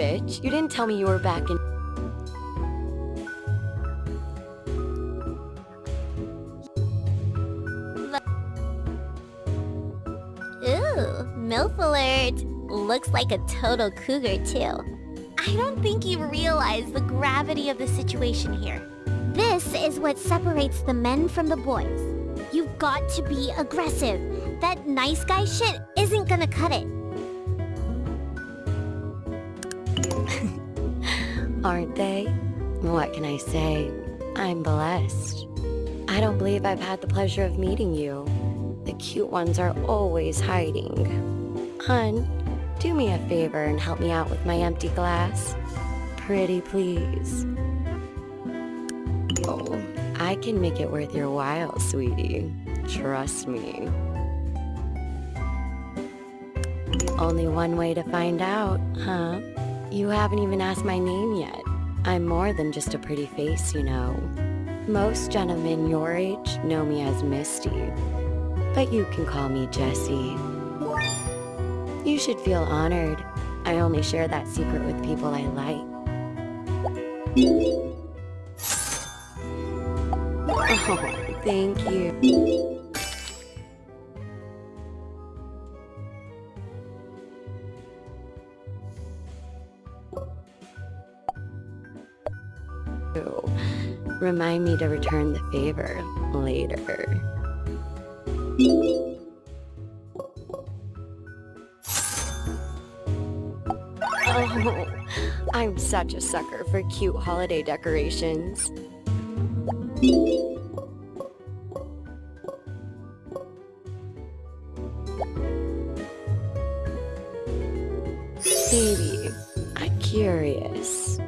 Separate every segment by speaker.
Speaker 1: Bitch. You didn't tell me you were back in...
Speaker 2: Ooh, MILF alert. Looks like a total cougar, too. I don't think you realize the gravity of the situation here. This is what separates the men from the boys. You've got to be aggressive. That nice guy shit isn't gonna cut it.
Speaker 1: Aren't they? What can I say? I'm blessed. I don't believe I've had the pleasure of meeting you. The cute ones are always hiding. Hun, do me a favor and help me out with my empty glass. Pretty please. Oh, I can make it worth your while, sweetie. Trust me. Only one way to find out, huh? You haven't even asked my name yet. I'm more than just a pretty face, you know. Most gentlemen your age know me as Misty, but you can call me Jessie. You should feel honored. I only share that secret with people I like. Oh, thank you. Remind me to return the favor later. Oh, I'm such a sucker for cute holiday decorations. Baby, I'm curious.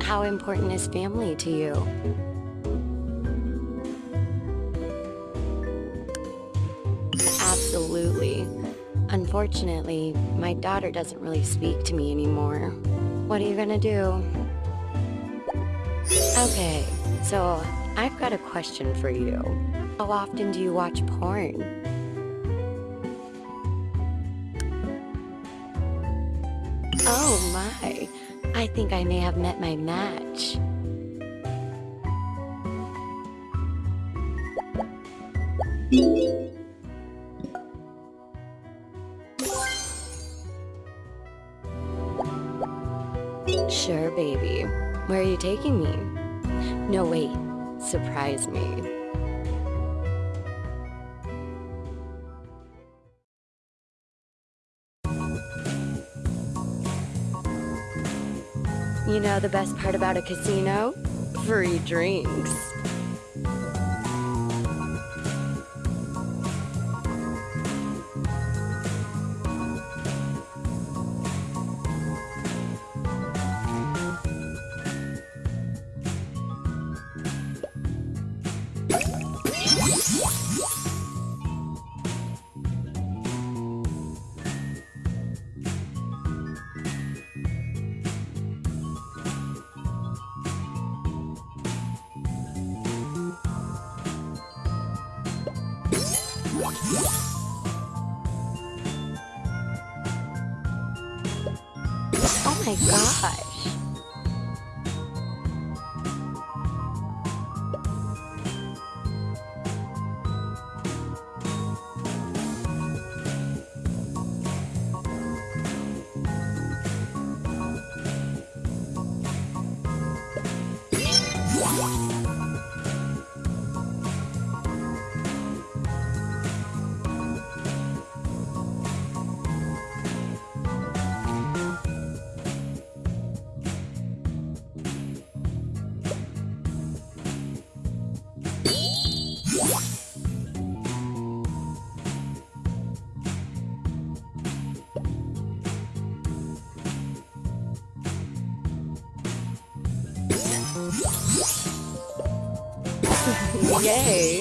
Speaker 1: How important is family to you? Unfortunately, my daughter doesn't really speak to me anymore. What are you gonna do? Okay, so I've got a question for you. How often do you watch porn? Oh my, I think I may have met my match. Taking me? No, wait. Surprise me. You know the best part about a casino? Free drinks. Yay.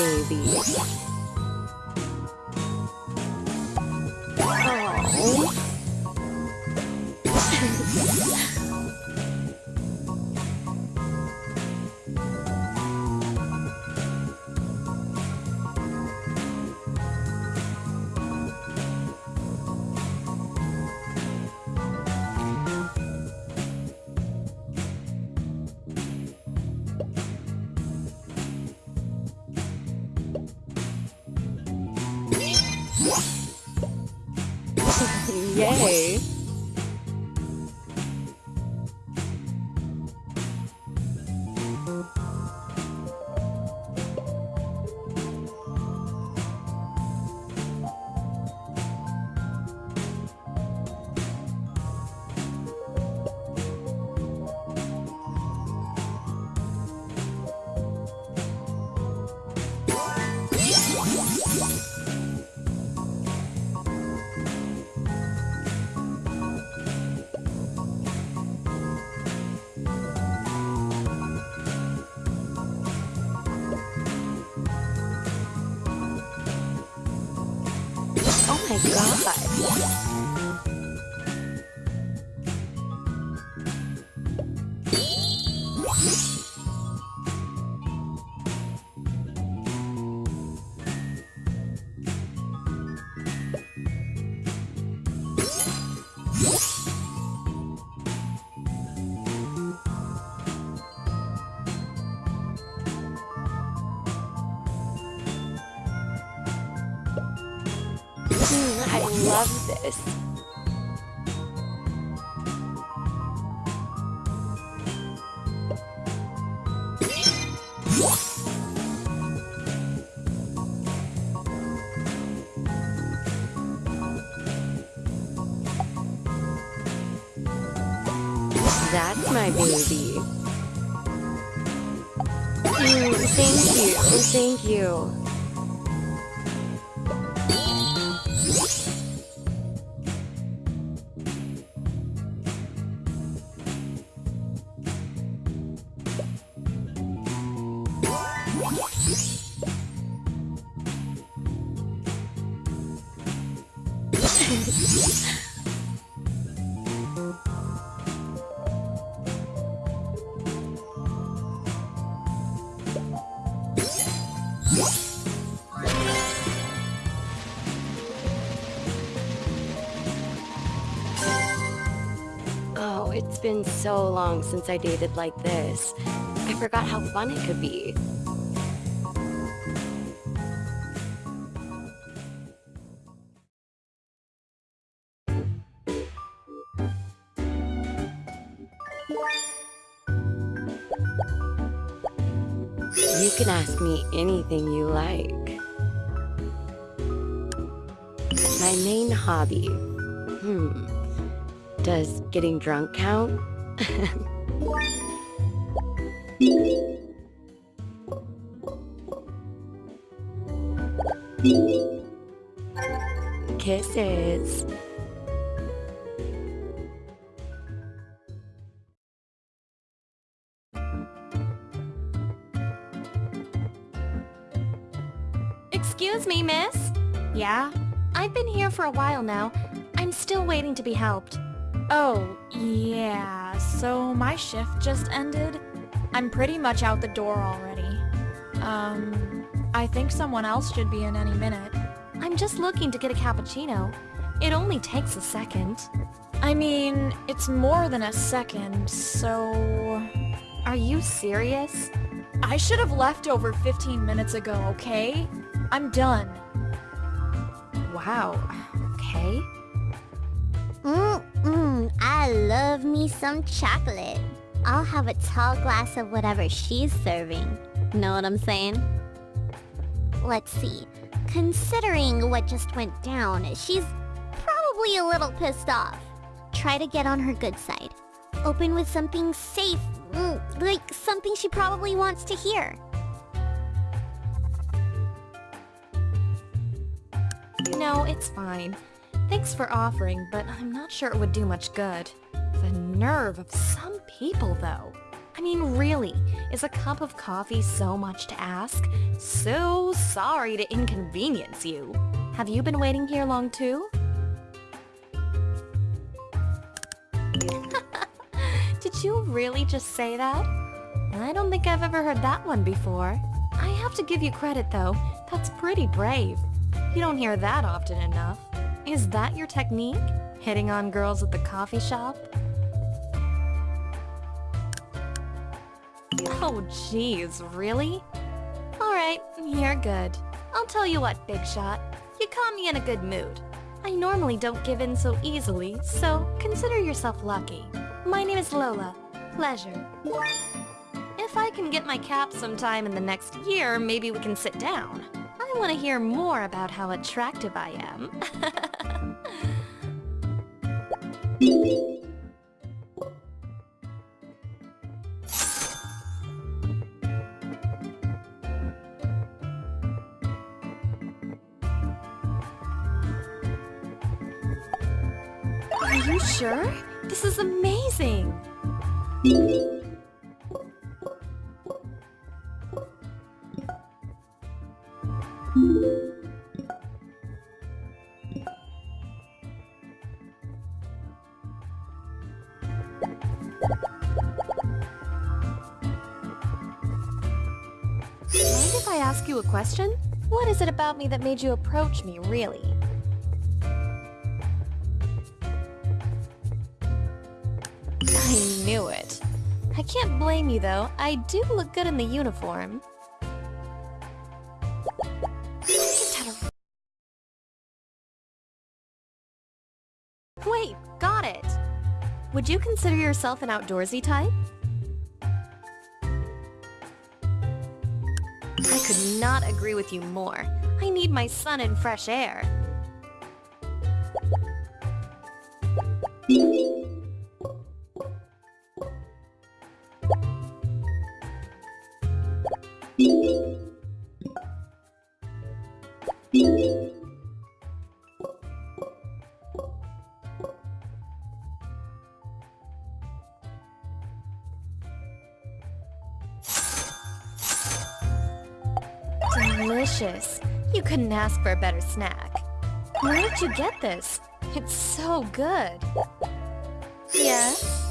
Speaker 1: Baby. Yay. Thank you, been so long since I dated like this. I forgot how fun it could be. You can ask me anything you like. My main hobby. Hmm. Does getting drunk count? Kisses.
Speaker 3: Excuse me, miss?
Speaker 4: Yeah?
Speaker 3: I've been here for a while now. I'm still waiting to be helped.
Speaker 4: Oh, yeah. So my shift just ended. I'm pretty much out the door already. Um, I think someone else should be in any minute.
Speaker 3: I'm just looking to get a cappuccino. It only takes a second.
Speaker 4: I mean, it's more than a second, so...
Speaker 3: Are you serious?
Speaker 4: I should have left over 15 minutes ago, okay? I'm done.
Speaker 3: Wow. Okay.
Speaker 2: Mmm, I love me some chocolate. I'll have a tall glass of whatever she's serving. Know what I'm saying? Let's see. Considering what just went down, she's probably a little pissed off. Try to get on her good side. Open with something safe, mm, like something she probably wants to hear.
Speaker 3: No, it's fine. Thanks for offering, but I'm not sure it would do much good. The nerve of some people, though. I mean, really, is a cup of coffee so much to ask? So sorry to inconvenience you. Have you been waiting here long too? Did you really just say that? I don't think I've ever heard that one before. I have to give you credit though, that's pretty brave. You don't hear that often enough. Is that your technique? Hitting on girls at the coffee shop? Oh jeez, really? Alright, you're good. I'll tell you what, Big Shot. You caught me in a good mood. I normally don't give in so easily, so consider yourself lucky. My name is Lola. Pleasure. If I can get my cap sometime in the next year, maybe we can sit down. I want to hear more about how attractive I am. Are you sure? This is amazing! What is it about me that made you approach me, really? I knew it. I can't blame you, though. I do look good in the uniform. Wait, got it! Would you consider yourself an outdoorsy type? I could not agree with you more. I need my sun and fresh air. Delicious. You couldn't ask for a better snack. Where did you get this? It's so good. Yes?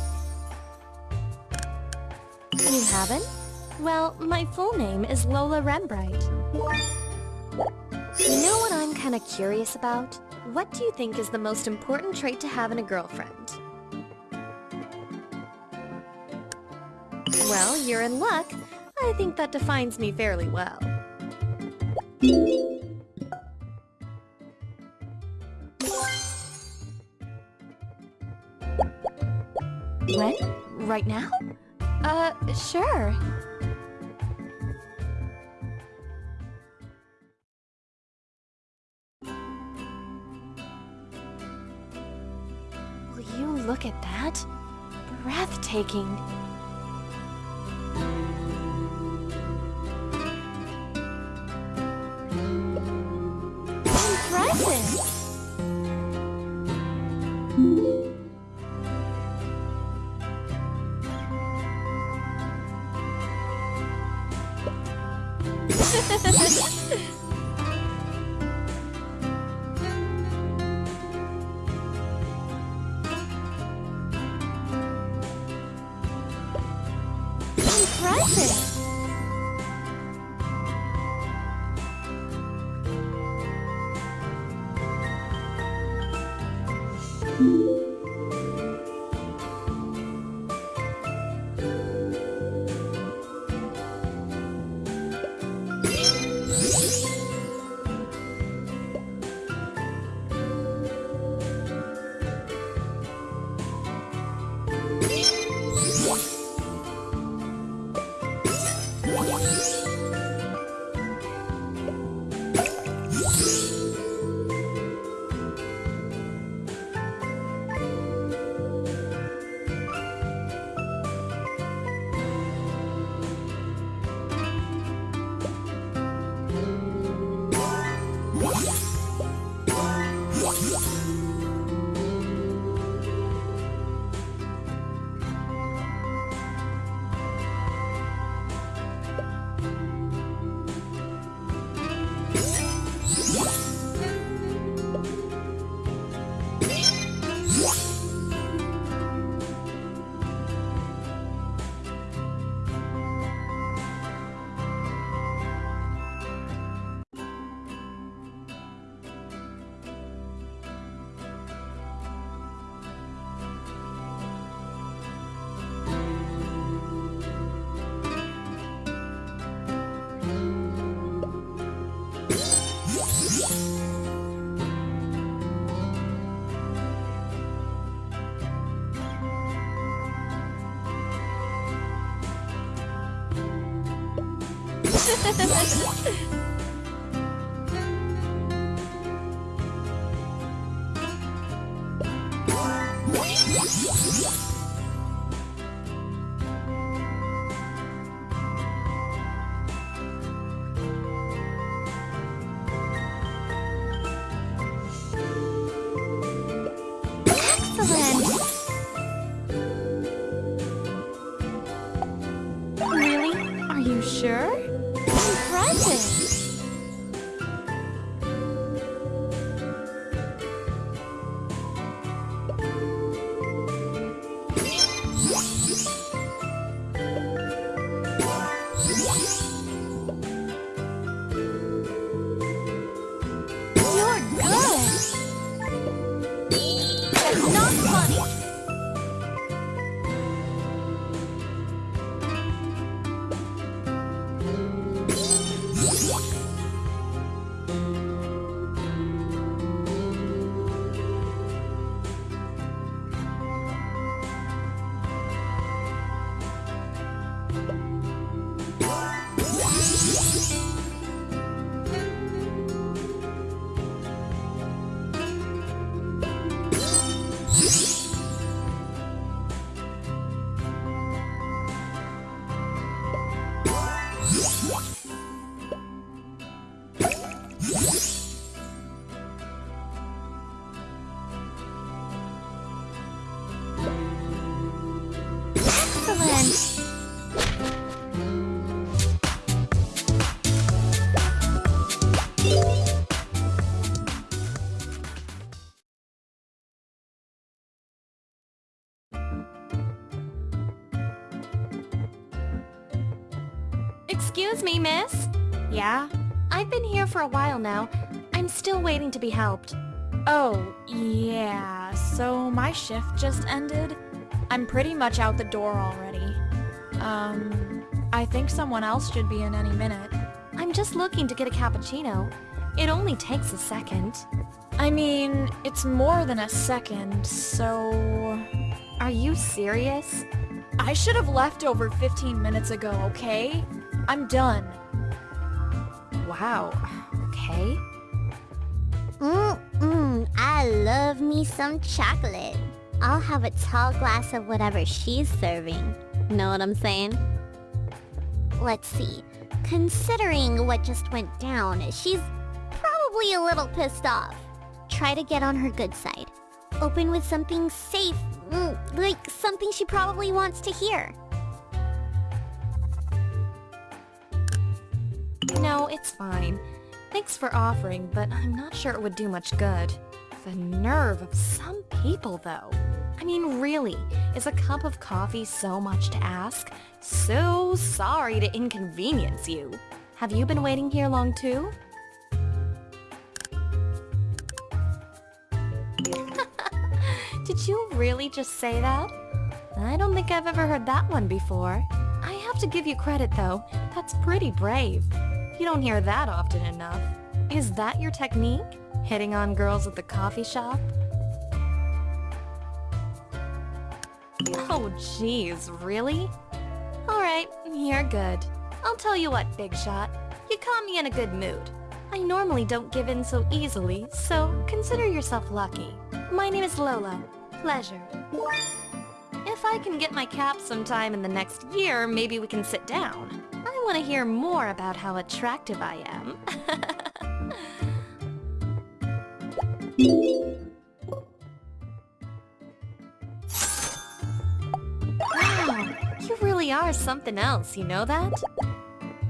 Speaker 3: You haven't? Well, my full name is Lola Rembright. You know what I'm kinda curious about? What do you think is the most important trait to have in a girlfriend? Well, you're in luck. I think that defines me fairly well. When? Right now? Uh, sure. Will you look at that? Breathtaking.
Speaker 2: Excellent!
Speaker 3: Excuse me, miss?
Speaker 4: Yeah?
Speaker 3: I've been here for a while now. I'm still waiting to be helped.
Speaker 4: Oh, yeah. So my shift just ended. I'm pretty much out the door already. Um, I think someone else should be in any minute.
Speaker 3: I'm just looking to get a cappuccino. It only takes a second.
Speaker 4: I mean, it's more than a second, so...
Speaker 3: Are you serious?
Speaker 4: I should have left over 15 minutes ago, okay? I'm done.
Speaker 3: Wow. Okay.
Speaker 2: Mmm, I love me some chocolate. I'll have a tall glass of whatever she's serving. Know what I'm saying? Let's see. Considering what just went down, she's probably a little pissed off. Try to get on her good side. Open with something safe, mm, like something she probably wants to hear.
Speaker 3: No, it's fine. Thanks for offering, but I'm not sure it would do much good. The nerve of some people, though. I mean, really, is a cup of coffee so much to ask? So sorry to inconvenience you. Have you been waiting here long too? Did you really just say that? I don't think I've ever heard that one before. I have to give you credit though. That's pretty brave. You don't hear that often enough. Is that your technique? Hitting on girls at the coffee shop? Oh jeez, really? Alright, you're good. I'll tell you what, Big Shot. You caught me in a good mood. I normally don't give in so easily, so consider yourself lucky. My name is Lola. Pleasure. If I can get my cap sometime in the next year, maybe we can sit down. I want to hear more about how attractive I am. Mm-hmm. wow, you really are something else, you know that?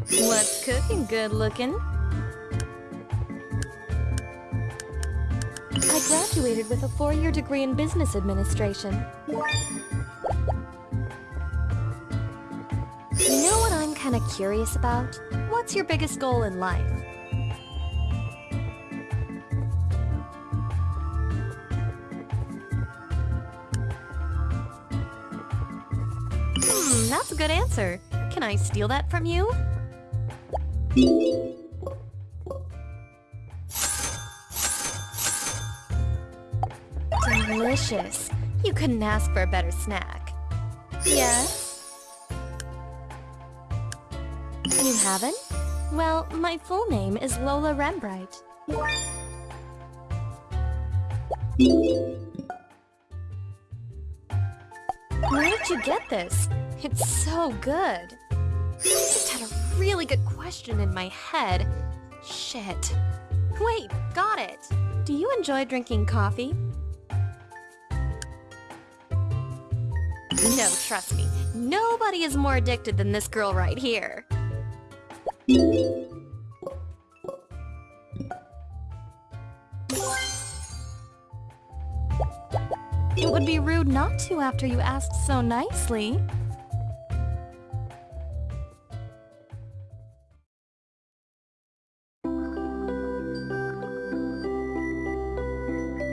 Speaker 3: What's cooking good looking? I graduated with a four-year degree in business administration. You know what I'm kind of curious about? What's your biggest goal in life? Hmm, that's a good answer. Can I steal that from you? Delicious. You couldn't ask for a better snack. Yes? You haven't? Well, my full name is Lola Rembright. Where did you get this? It's so good. I just had a really good question in my head. Shit. Wait, got it. Do you enjoy drinking coffee? No, trust me. Nobody is more addicted than this girl right here. It would be rude not to after you asked so nicely.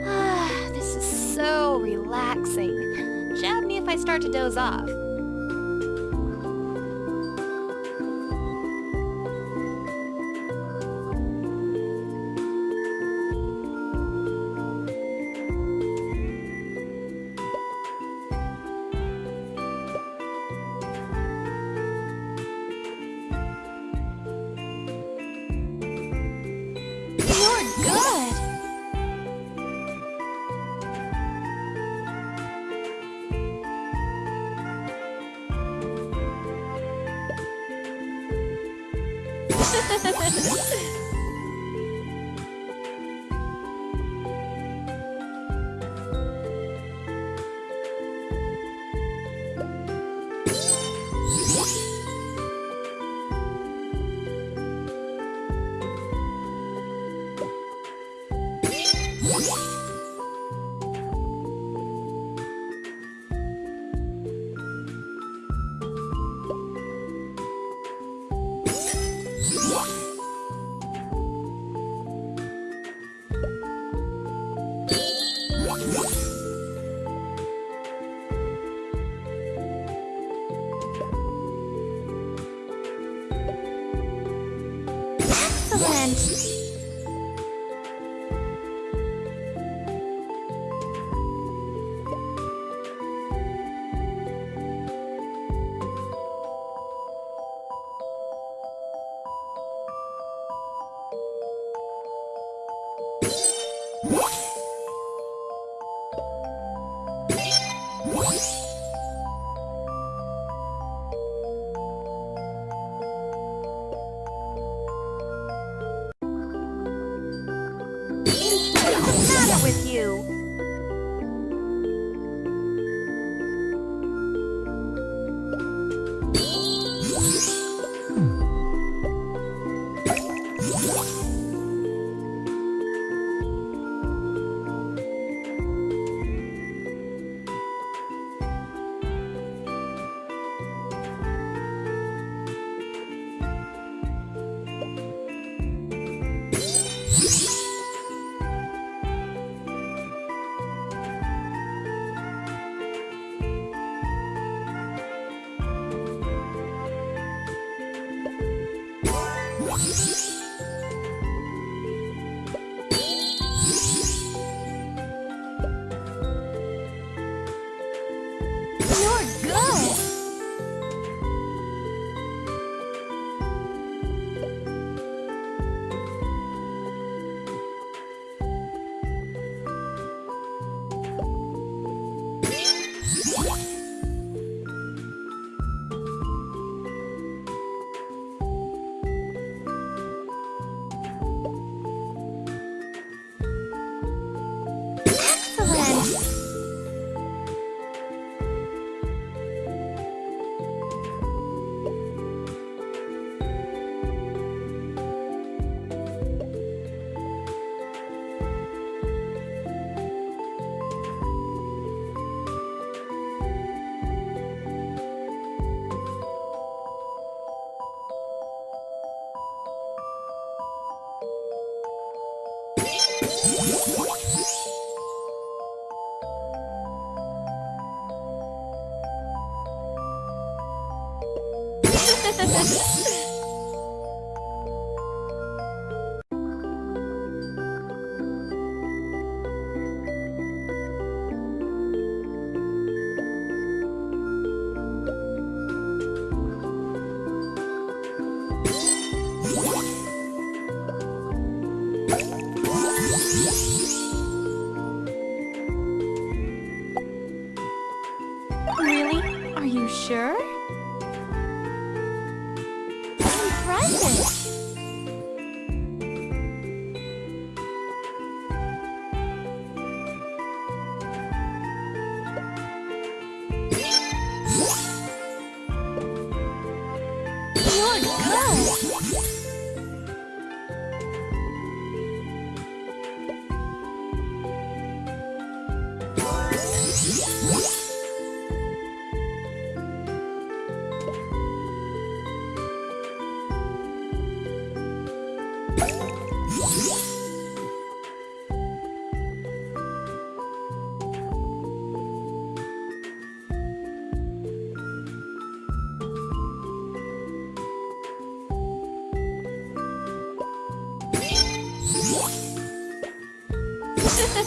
Speaker 3: Ah, this is so relaxing. Jab me if I start to doze off. Excellent!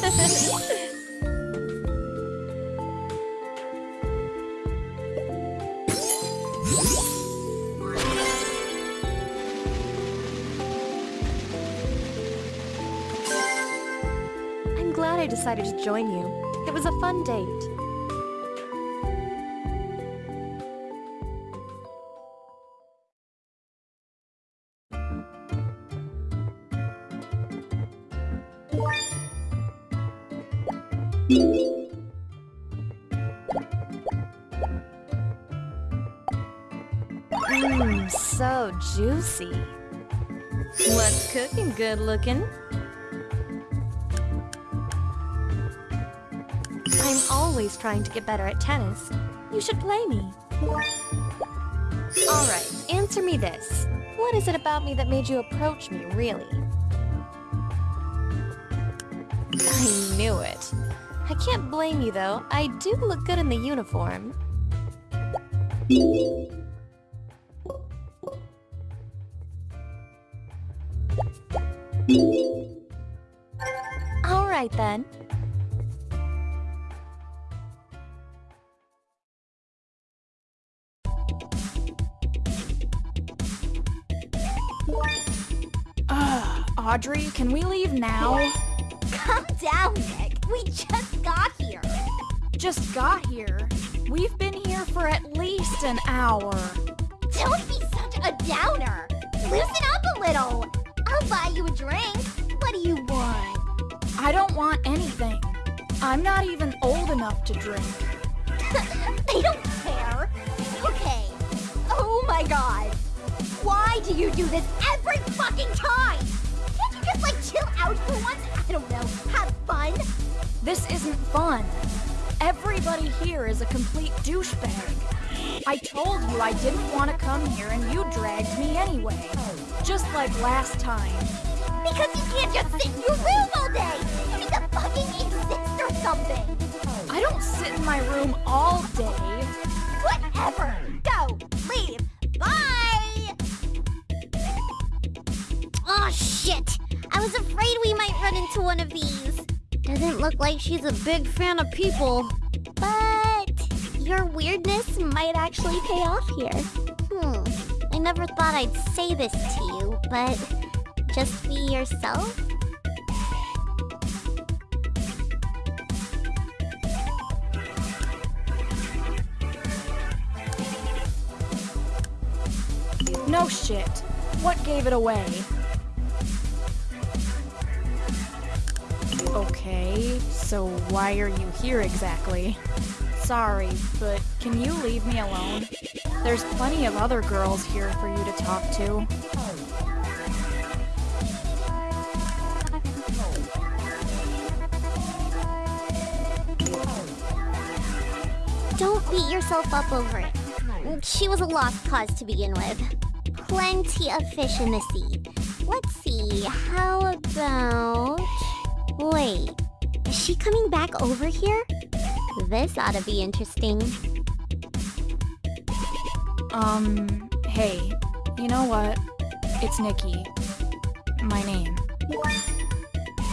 Speaker 3: I'm glad I decided to join you. It was a fun date. Juicy. What's cooking good looking? I'm always trying to get better at tennis. You should play me. Alright, answer me this. What is it about me that made you approach me, really? I knew it. I can't blame you, though. I do look good in the uniform. Alright then.
Speaker 4: Ugh, Audrey, can we leave now?
Speaker 2: Calm down, Nick. We just got here.
Speaker 4: Just got here. We've been here for at least an hour.
Speaker 2: Don't be such a downer. Loosen up a little. I'll buy you a drink. What do you want?
Speaker 4: I don't want anything. I'm not even old enough to drink.
Speaker 2: they don't care. Okay. Oh my god. Why do you do this every fucking time? Can't you just like chill out for once? I don't know. Have fun?
Speaker 4: This isn't fun. Everybody here is a complete douchebag. I told you I didn't want to come here and you dragged me anyway. Just like last time.
Speaker 2: Because you can't just sit in your room all day. You need to fucking exist or something.
Speaker 4: I don't sit in my room all day.
Speaker 2: Whatever. Go. Leave. Bye. Oh shit. I was afraid we might run into one of these. Doesn't look like she's a big fan of people. Your weirdness might actually pay off here. Hmm. I never thought I'd say this to you, but just be yourself?
Speaker 4: No shit. What gave it away? Okay, so why are you here exactly? Sorry, but can you leave me alone? There's plenty of other girls here for you to talk to.
Speaker 2: Don't beat yourself up over it. She was a lost cause to begin with. Plenty of fish in the sea. Let's see, how about... Wait, is she coming back over here? This ought to be interesting.
Speaker 4: Um, hey, you know what? It's Nikki. My name.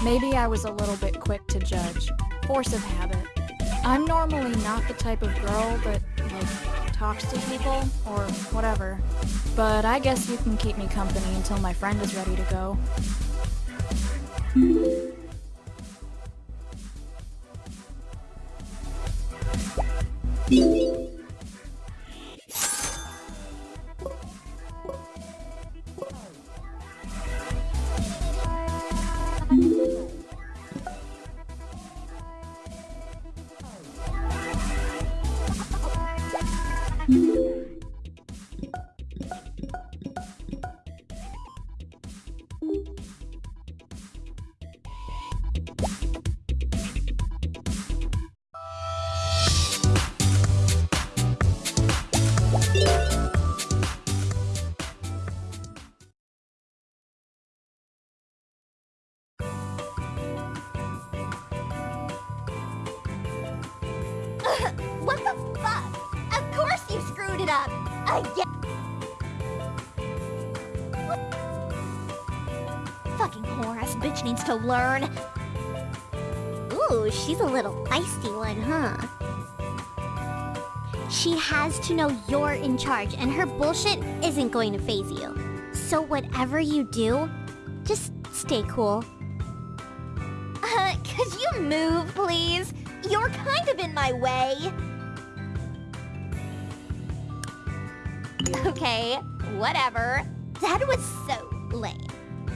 Speaker 4: Maybe I was a little bit quick to judge. Force of habit. I'm normally not the type of girl that, like, talks to people, or whatever. But I guess you can keep me company until my friend is ready to go.
Speaker 5: Música Again. Fucking whore-ass bitch needs to learn. Ooh, she's a little feisty one, huh? She has to know you're in charge, and her bullshit isn't going to faze you. So whatever you do, just stay cool. Uh, could you move, please? You're kind of in my way. Okay, whatever. That was so lame.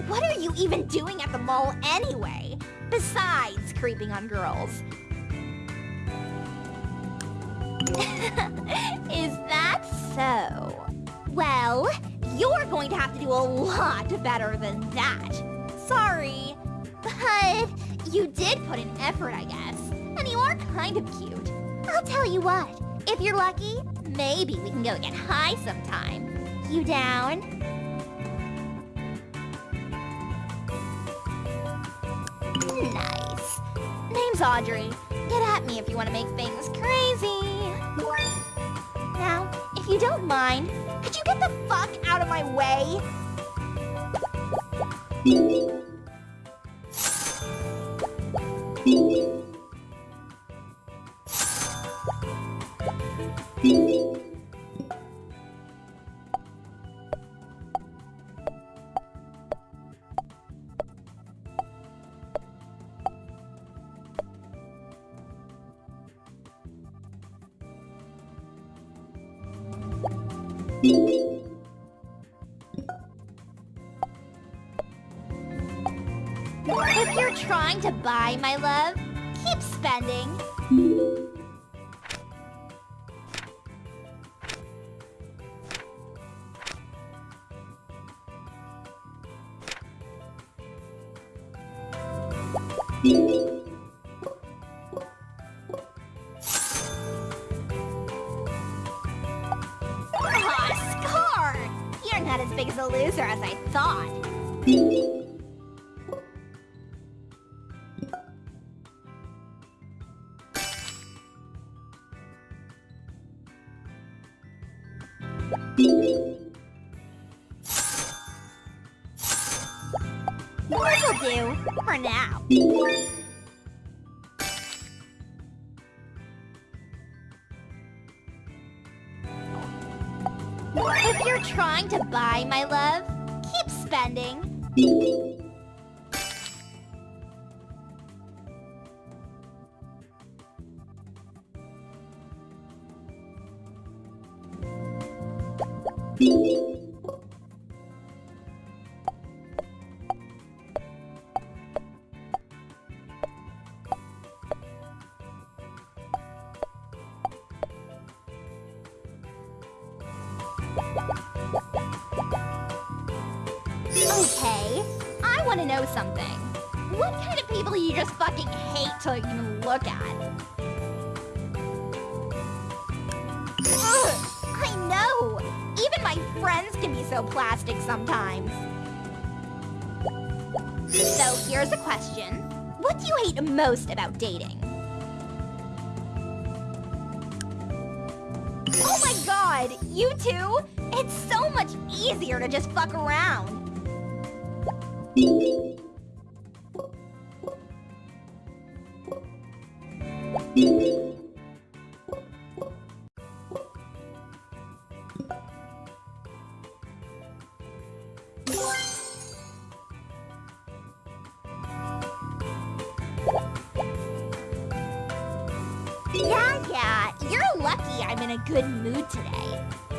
Speaker 5: What are you even doing at the mall anyway? Besides creeping on girls. Is that so? Well, you're going to have to do a lot better than that. Sorry. But you did put in effort, I guess. And you are kind of cute. I'll tell you what. If you're lucky, maybe we can go get high sometime. You down? Nice. Name's Audrey. Get at me if you want to make things crazy. Now, if you don't mind, could you get the fuck out of my way? Keep spending. Trying to buy my love, keep spending. About dating? Oh my god, you two? It's so much easier to just fuck around. Lucky I'm in a good mood today.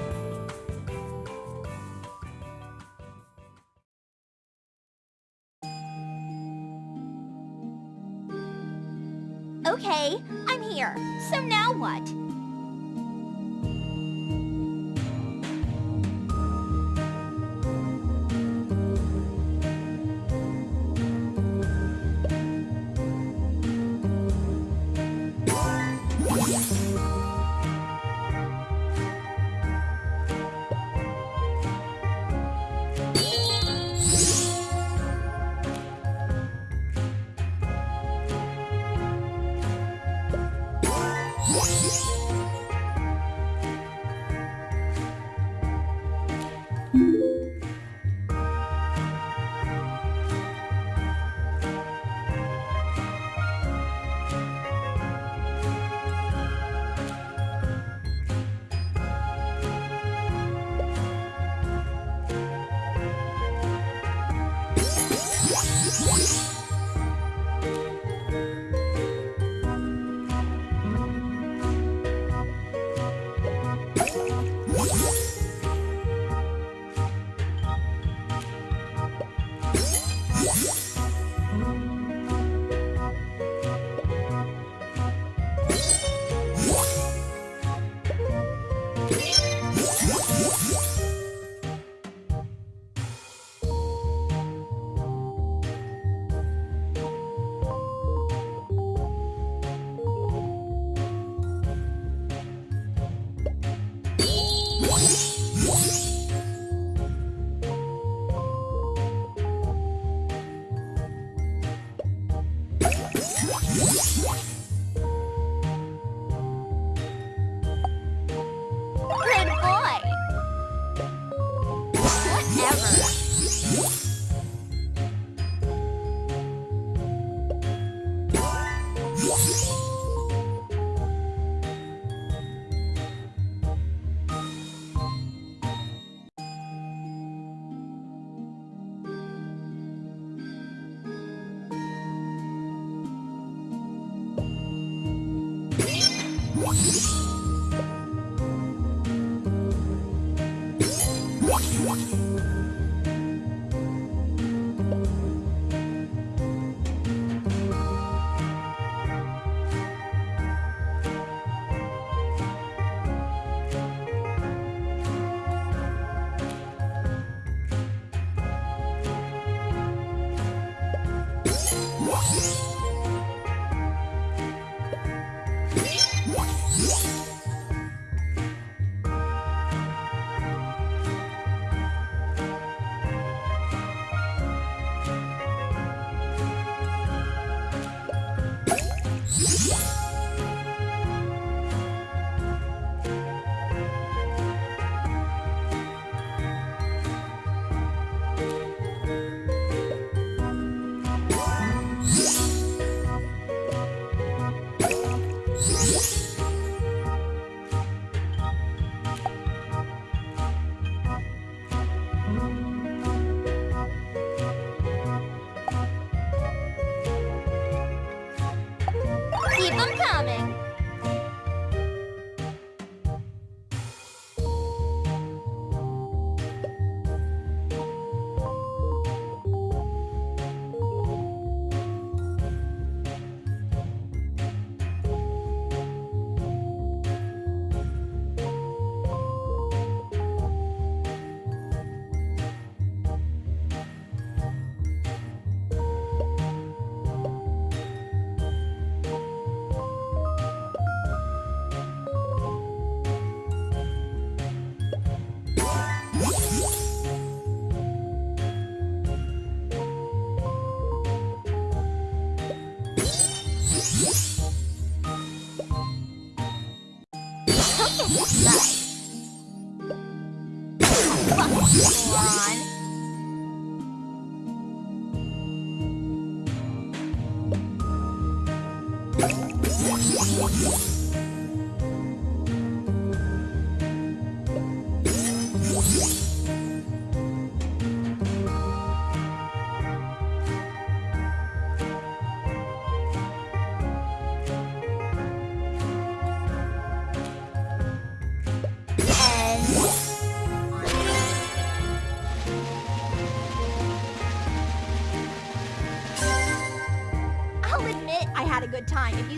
Speaker 5: time.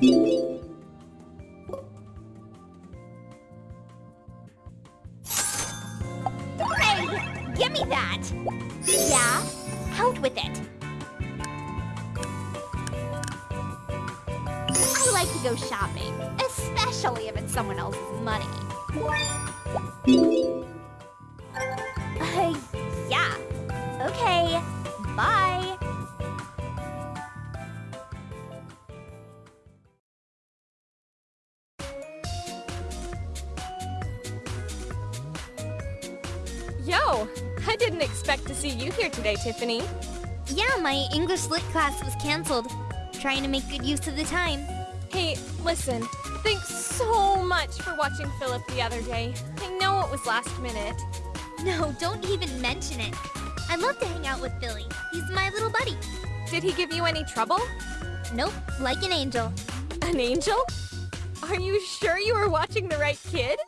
Speaker 5: Hey, Give me that! Yeah? Out with it! I like to go shopping, especially if it's someone else's money.
Speaker 6: Tiffany?
Speaker 2: Yeah, my English Lit class was cancelled. Trying to make good use of the time.
Speaker 6: Hey, listen. Thanks so much for watching Philip the other day. I know it was last minute.
Speaker 2: No, don't even mention it. I love to hang out with Billy. He's my little buddy.
Speaker 6: Did he give you any trouble?
Speaker 2: Nope, like an angel.
Speaker 6: An angel? Are you sure you were watching the right kid?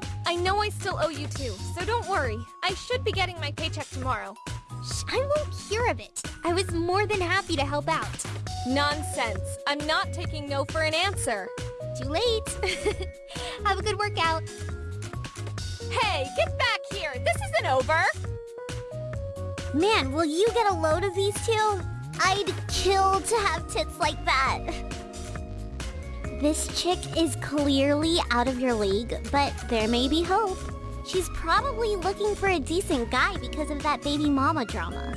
Speaker 6: I know I still owe you two, so don't worry. I should be getting my paycheck tomorrow.
Speaker 2: Shh, I won't hear of it. I was more than happy to help out.
Speaker 6: Nonsense. I'm not taking no for an answer.
Speaker 2: Too late. Have a good workout.
Speaker 6: Hey, get back here! This isn't over!
Speaker 2: Man, will you get a load of these two? I'd kill to have tits like that. This chick is clearly out of your league, but there may be hope. She's probably looking for a decent guy because of that baby mama drama.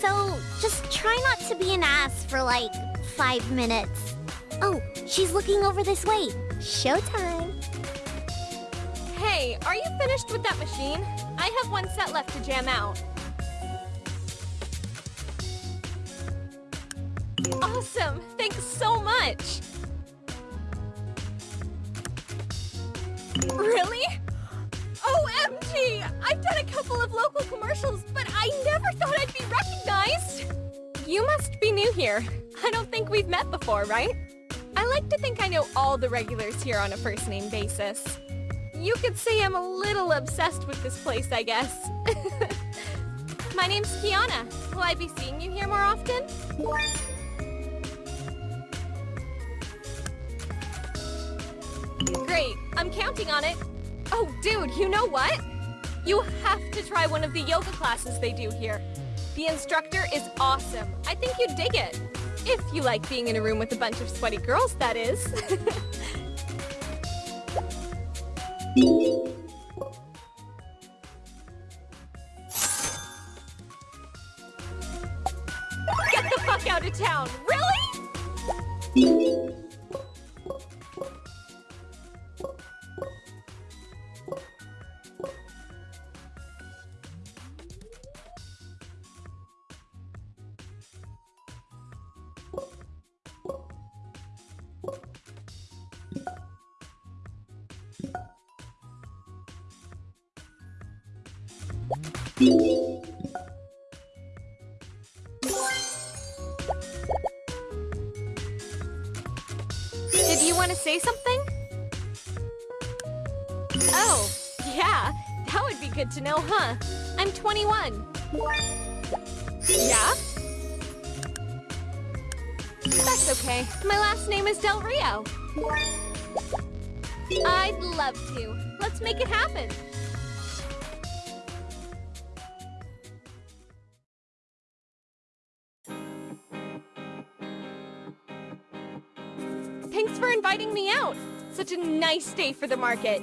Speaker 2: So just try not to be an ass for like five minutes. Oh, she's looking over this way. Showtime.
Speaker 6: Hey, are you finished with that machine? I have one set left to jam out. Awesome! Thanks so much! Really? OMG! I've done a couple of local commercials, but I never thought I'd be recognized! You must be new here. I don't think we've met before, right? I like to think I know all the regulars here on a first-name basis. You could say I'm a little obsessed with this place, I guess. My name's Kiana. Will I be seeing you here more often? Great, I'm counting on it. Oh, dude, you know what? You have to try one of the yoga classes they do here. The instructor is awesome. I think you'd dig it. If you like being in a room with a bunch of sweaty girls, that is. Get the fuck out of town! Really? 21. Yeah? That's okay. My last name is Del Rio. I'd love to. Let's make it happen. Thanks for inviting me out. Such a nice day for the market.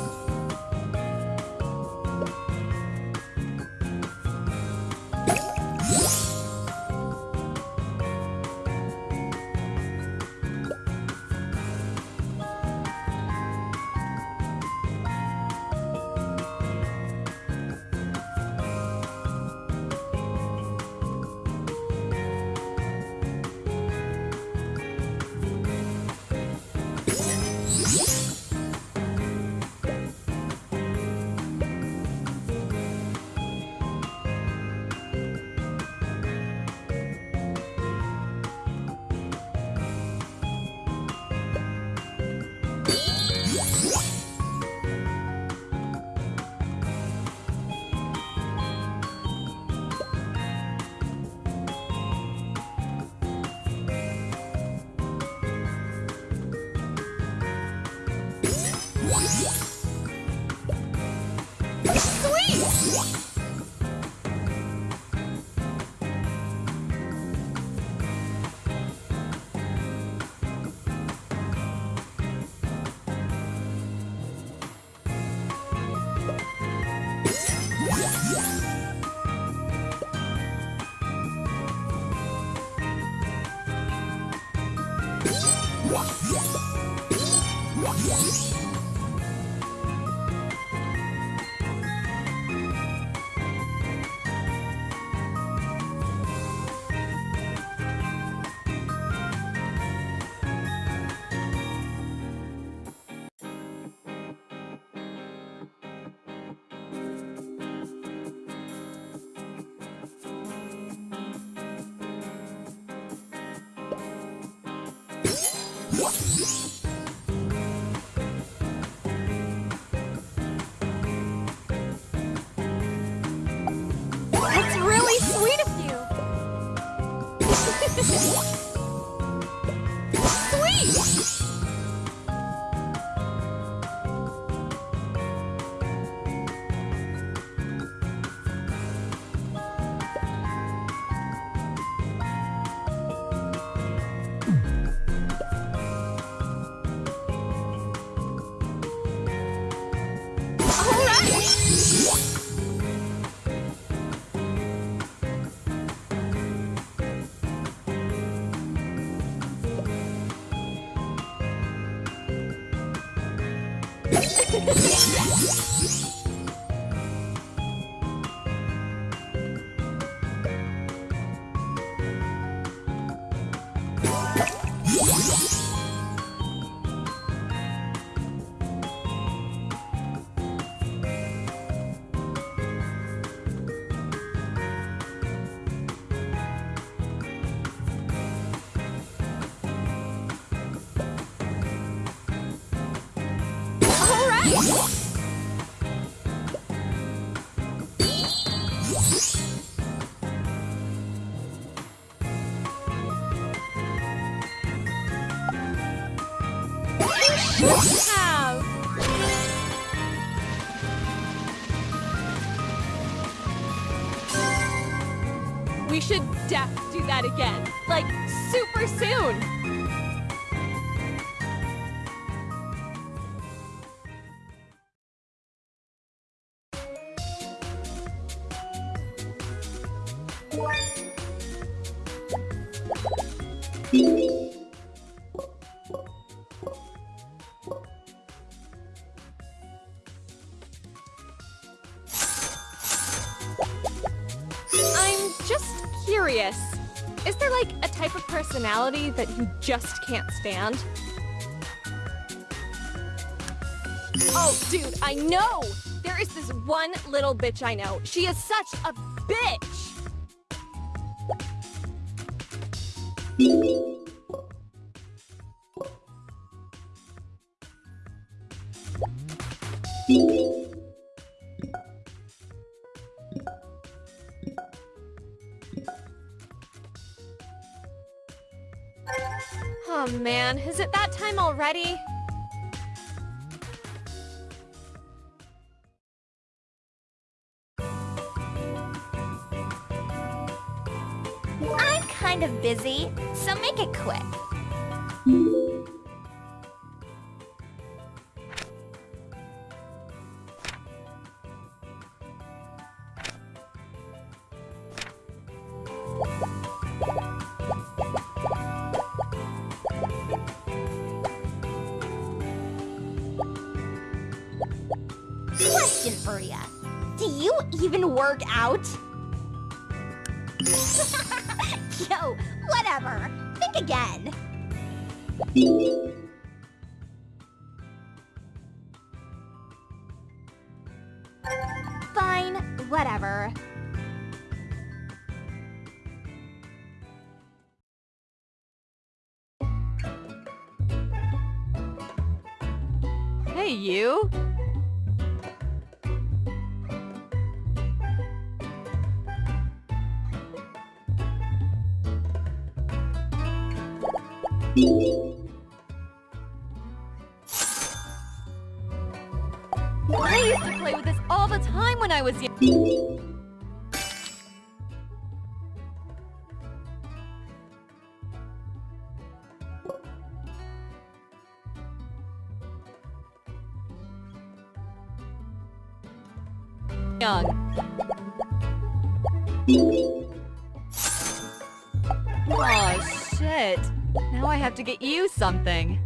Speaker 6: Ha ha ha! Personality that you just can't stand? Oh, dude, I know! There is this one little bitch I know. She is such a bitch! Oh is it that time already?
Speaker 5: I'm kind of busy, so make it quick.
Speaker 6: I was young. Aw, oh, shit. Now
Speaker 3: I have to get you something.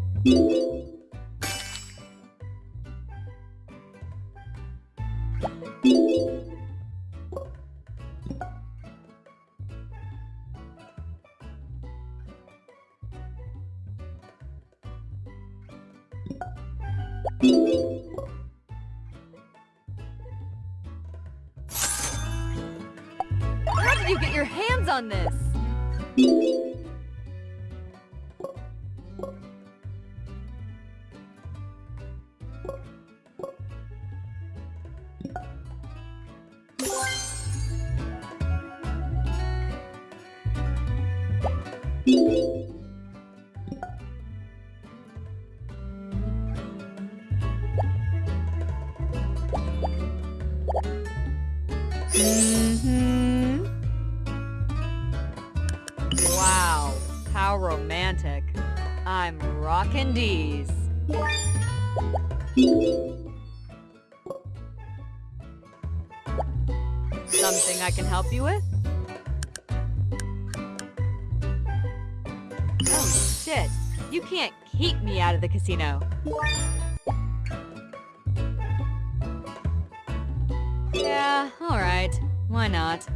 Speaker 3: Can help you with? Oh shit, you can't keep me out of the casino. Yeah, alright. Why not?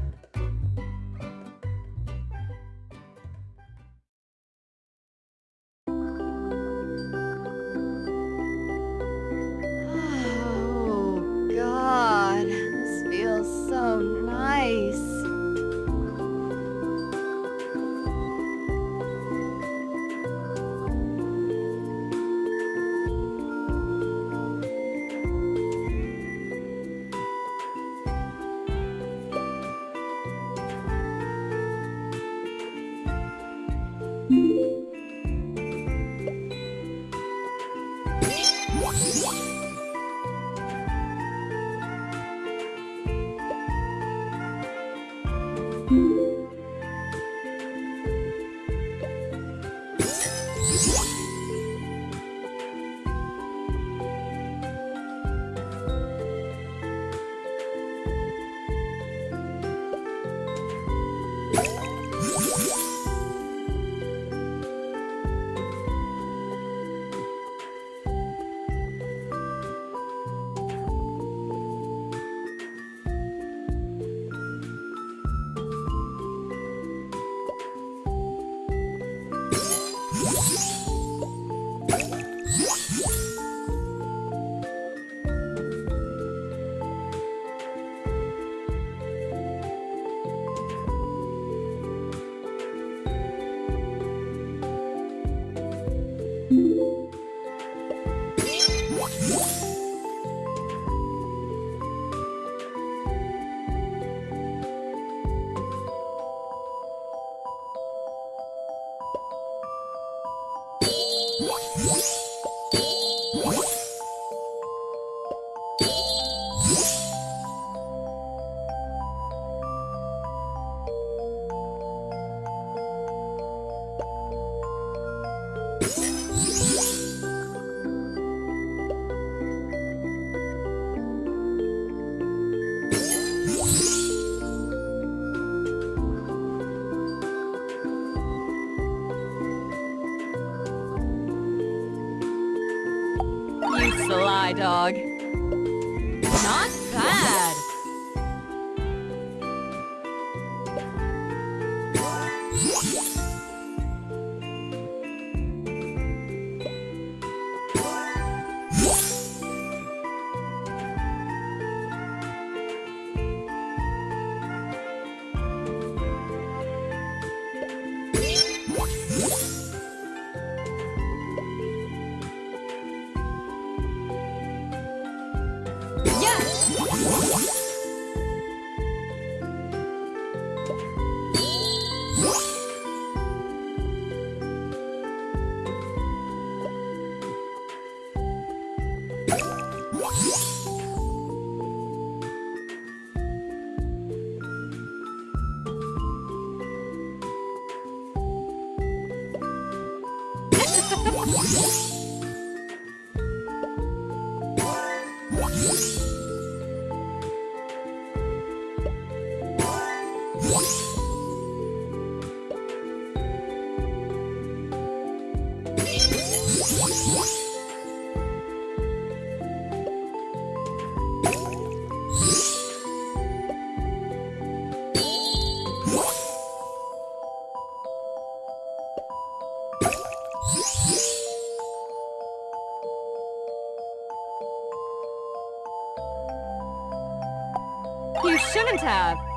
Speaker 3: Tab!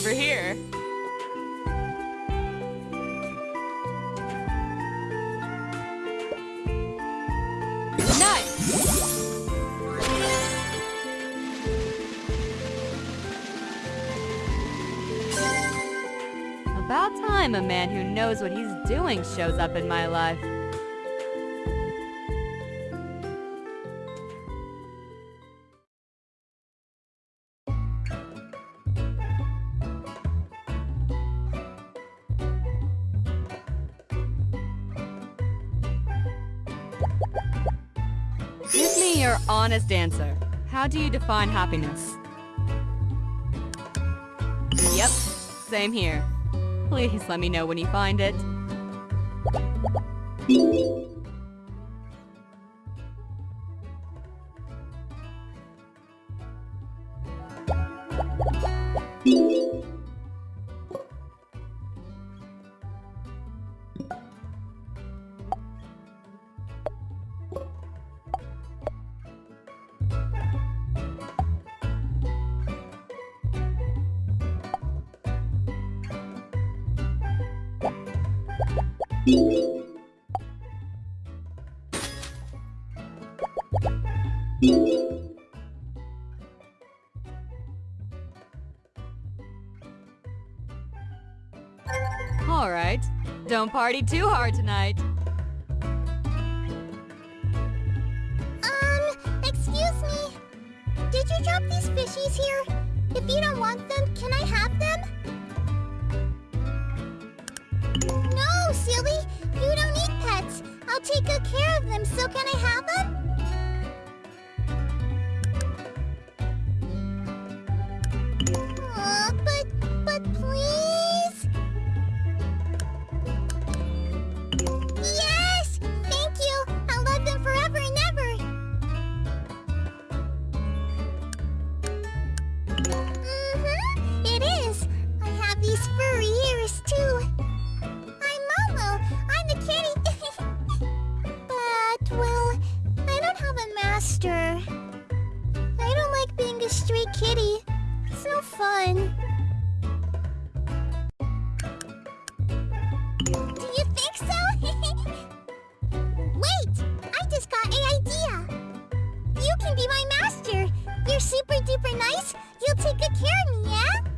Speaker 3: Over here. About time a man who knows what he's doing shows up in my life. Your honest answer. How do you define happiness? Yep, same here. Please let me know when you find it. Don't party too hard tonight.
Speaker 2: Um, excuse me. Did you drop these fishies here? If you don't want them, can I have them? No, silly. You don't need pets. I'll take good care of them, so can I have them? Master! You're super duper nice! You'll take good care of me, yeah?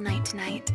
Speaker 3: Night tonight.